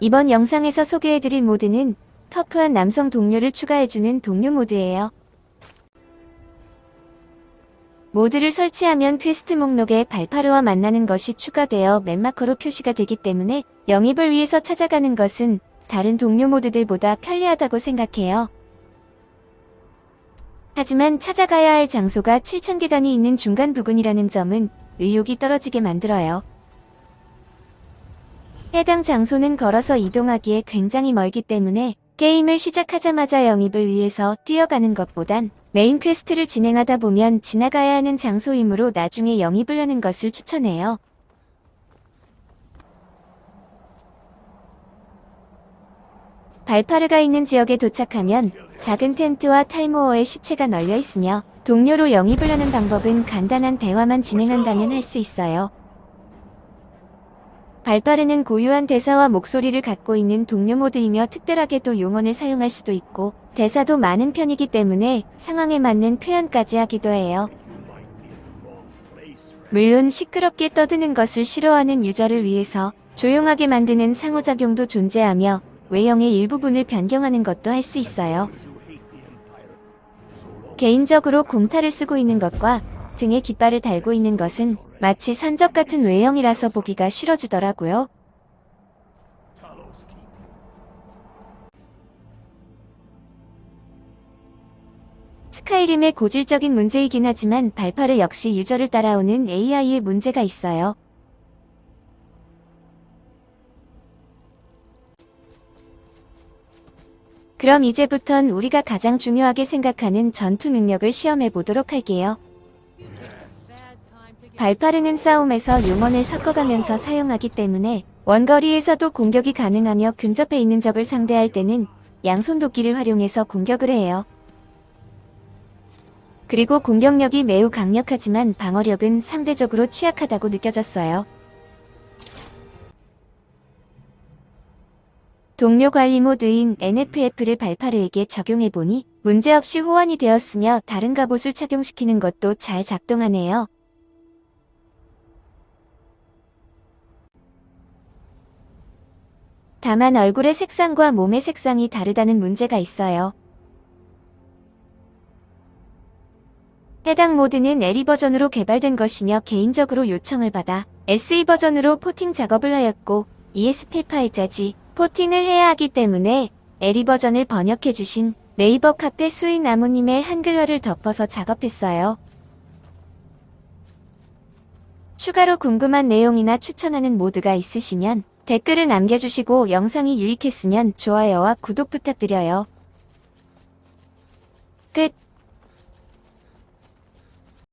이번 영상에서 소개해드릴 모드는 터프한 남성 동료를 추가해주는 동료 모드예요. 모드를 설치하면 퀘스트 목록에 발파르와 만나는 것이 추가되어 map marker로 표시가 되기 때문에 영입을 위해서 찾아가는 것은 다른 동료 모드들보다 편리하다고 생각해요. 하지만 찾아가야 할 장소가 7,000계단이 있는 중간 부근이라는 점은 의욕이 떨어지게 만들어요. 해당 장소는 걸어서 이동하기에 굉장히 멀기 때문에 게임을 시작하자마자 영입을 위해서 뛰어가는 것보단 메인 퀘스트를 진행하다 보면 지나가야 하는 장소이므로 나중에 영입을 하는 것을 추천해요. 발파르가 있는 지역에 도착하면 작은 텐트와 탈모어의 시체가 널려 있으며 동료로 영입을 하는 방법은 간단한 대화만 진행한다면 할 수 있어요. 발빠르는 고유한 대사와 목소리를 갖고 있는 동료 모드이며 특별하게도 용언을 사용할 수도 있고 대사도 많은 편이기 때문에 상황에 맞는 표현까지 하기도 해요. 물론 시끄럽게 떠드는 것을 싫어하는 유저를 위해서 조용하게 만드는 상호작용도 존재하며 외형의 일부분을 변경하는 것도 할 수 있어요. 개인적으로 곰탈을 쓰고 있는 것과 등에 깃발을 달고 있는 것은 마치 산적 같은 외형이라서 보기가 싫어지더라고요. 스카이림의 고질적인 문제이긴 하지만 발파르 역시 유저를 따라오는 AI의 문제가 있어요. 그럼 이제부턴 우리가 가장 중요하게 생각하는 전투 능력을 시험해 보도록 할게요. 발파르는 싸움에서 용언을 섞어가면서 사용하기 때문에 원거리에서도 공격이 가능하며 근접해 있는 적을 상대할 때는 양손 도끼를 활용해서 공격을 해요. 그리고 공격력이 매우 강력하지만 방어력은 상대적으로 취약하다고 느껴졌어요. 동료 관리 모드인 NFF를 발파르에게 적용해보니 문제없이 호환이 되었으며 다른 갑옷을 착용시키는 것도 잘 작동하네요. 다만 얼굴의 색상과 몸의 색상이 다르다는 문제가 있어요. 해당 모드는 LE 버전으로 개발된 것이며 개인적으로 요청을 받아 SE 버전으로 포팅 작업을 하였고 ESP8까지 포팅을 해야 하기 때문에 LE 버전을 번역해주신 네이버 카페 수인 나무님의 한글어를 덮어서 작업했어요. 추가로 궁금한 내용이나 추천하는 모드가 있으시면 댓글을 남겨주시고 영상이 유익했으면 좋아요와 구독 부탁드려요. 끝